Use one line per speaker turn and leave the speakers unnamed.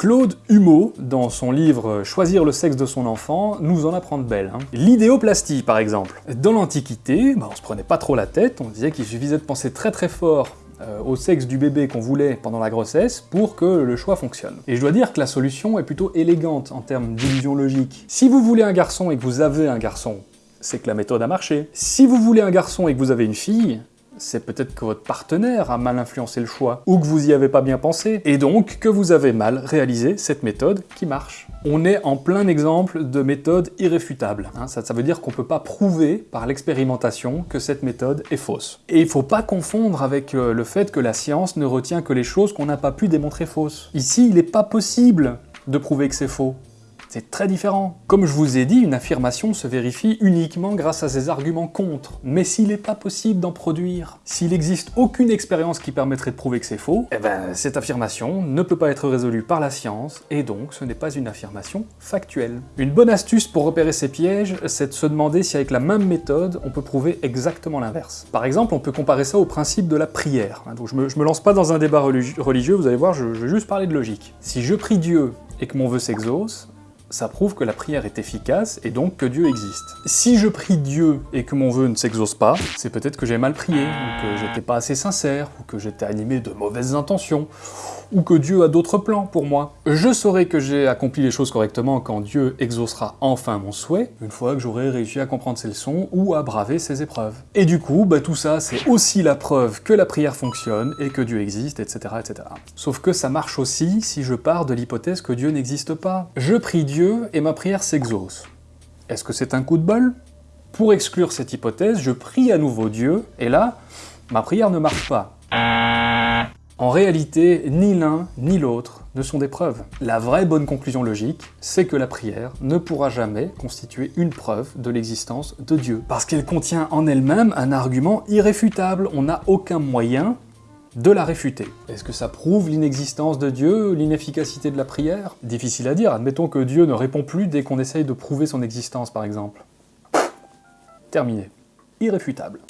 Claude Humeau, dans son livre « Choisir le sexe de son enfant », nous en apprend de belles. Hein. L'idéoplastie, par exemple. Dans l'Antiquité, bah, on se prenait pas trop la tête, on disait qu'il suffisait de penser très très fort euh, au sexe du bébé qu'on voulait pendant la grossesse pour que le choix fonctionne. Et je dois dire que la solution est plutôt élégante en termes d'illusion logique. Si vous voulez un garçon et que vous avez un garçon, c'est que la méthode a marché. Si vous voulez un garçon et que vous avez une fille, c'est peut-être que votre partenaire a mal influencé le choix, ou que vous y avez pas bien pensé, et donc que vous avez mal réalisé cette méthode qui marche. On est en plein exemple de méthode irréfutable. Hein. ça, veut dire qu'on peut pas prouver par l'expérimentation que cette méthode est fausse. Et il faut pas confondre avec euh, le fait que la science ne retient que les choses qu'on n'a pas pu démontrer fausses. Ici, il n'est pas possible de prouver que c'est faux. C'est très différent. Comme je vous ai dit, une affirmation se vérifie uniquement grâce à ses arguments contre. Mais s'il n'est pas possible d'en produire, s'il n'existe aucune expérience qui permettrait de prouver que c'est faux, eh ben cette affirmation ne peut pas être résolue par la science, et donc ce n'est pas une affirmation factuelle. Une bonne astuce pour repérer ces pièges, c'est de se demander si avec la même méthode, on peut prouver exactement l'inverse. Par exemple, on peut comparer ça au principe de la prière. Donc je me, me lance pas dans un débat religieux, vous allez voir, je, je vais juste parler de logique. Si je prie Dieu et que mon vœu s'exauce, ça prouve que la prière est efficace et donc que Dieu existe. Si je prie Dieu et que mon vœu ne s'exauce pas, c'est peut-être que j'ai mal prié, ou que j'étais pas assez sincère, ou que j'étais animé de mauvaises intentions, ou que Dieu a d'autres plans pour moi. Je saurai que j'ai accompli les choses correctement quand Dieu exaucera enfin mon souhait, une fois que j'aurai réussi à comprendre ses leçons ou à braver ses épreuves. Et du coup, bah, tout ça, c'est aussi la preuve que la prière fonctionne et que Dieu existe, etc., etc. Sauf que ça marche aussi si je pars de l'hypothèse que Dieu n'existe pas. Je prie Et ma prière s'exauce. Est-ce que c'est un coup de bol? Pour exclure cette hypothèse, je prie à nouveau Dieu, et là, ma prière ne marche pas. En réalité, ni l'un ni l'autre ne sont des preuves. La vraie bonne conclusion logique, c'est que la prière ne pourra jamais constituer une preuve de l'existence de Dieu. Parce qu'elle contient en elle-même un argument irréfutable, on n'a aucun moyen de la réfuter. Est-ce que ça prouve l'inexistence de Dieu, l'inefficacité de la prière? Difficile à dire, admettons que Dieu ne répond plus dès qu'on essaye de prouver son existence par exemple. Terminé. Irréfutable.